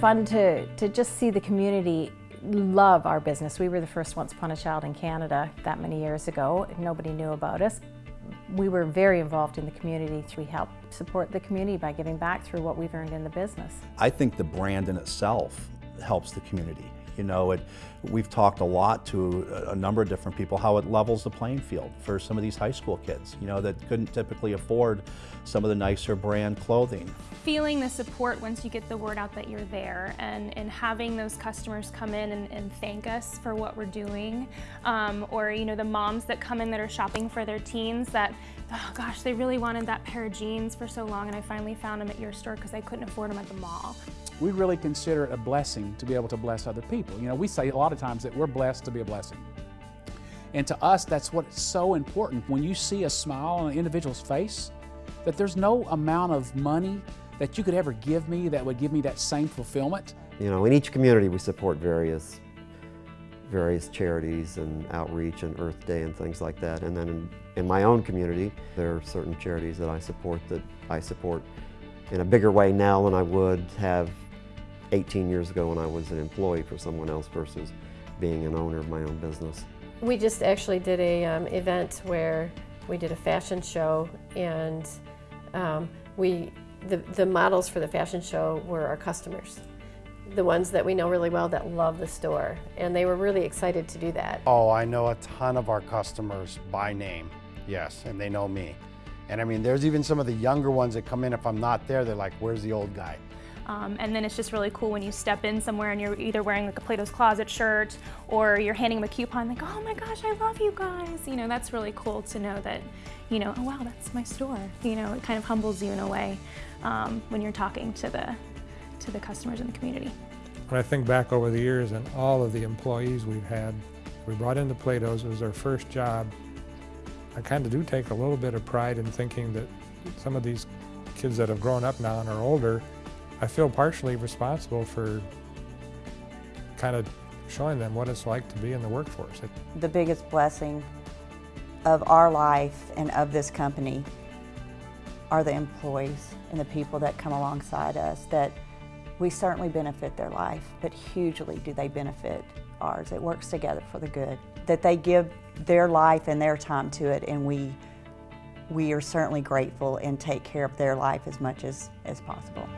fun to, to just see the community love our business. We were the first Once Upon a Child in Canada that many years ago. Nobody knew about us. We were very involved in the community. We help support the community by giving back through what we've earned in the business. I think the brand in itself helps the community. You know, it, we've talked a lot to a, number of different people how it levels the playing field for some of these high school kids, you know, that couldn't typically afford some of the nicer brand clothing. Feeling the support once you get the word out that you're there and, and having those customers come in and, and thank us for what we're doing um, or, you know, the moms that come in that are shopping for their teens that, oh gosh, they really wanted that pair of jeans for so long and I finally found them at your store because I couldn't afford them at the mall we really consider it a blessing to be able to bless other people. You know, we say a lot of times that we're blessed to be a blessing. And to us, that's what's so important. When you see a smile on an individual's face, that there's no amount of money that you could ever give me that would give me that same fulfillment. You know, in each community we support various various charities and outreach and Earth Day and things like that. And then in, in my own community, there are certain charities that I support that I support in a bigger way now than I would have 18 years ago when I was an employee for someone else versus being an owner of my own business. We just actually did a um, event where we did a fashion show and um, we the, the models for the fashion show were our customers the ones that we know really well that love the store and they were really excited to do that. Oh, I know a ton of our customers by name, yes, and they know me. And I mean, there's even some of the younger ones that come in, if I'm not there, they're like, where's the old guy? Um, and then it's just really cool when you step in somewhere and you're either wearing like a Plato's Closet shirt or you're handing them a coupon like, oh my gosh, I love you guys. You know, that's really cool to know that, you know, oh wow, that's my store. You know, it kind of humbles you in a way um, when you're talking to the, to the customers in the community. When I think back over the years and all of the employees we've had, we brought into Plato's, it was our first job. I kind of do take a little bit of pride in thinking that some of these kids that have grown up now and are older I feel partially responsible for kind of showing them what it's like to be in the workforce. The biggest blessing of our life and of this company are the employees and the people that come alongside us that we certainly benefit their life, but hugely do they benefit ours. It works together for the good. That they give their life and their time to it and we we are certainly grateful and take care of their life as much as, as possible.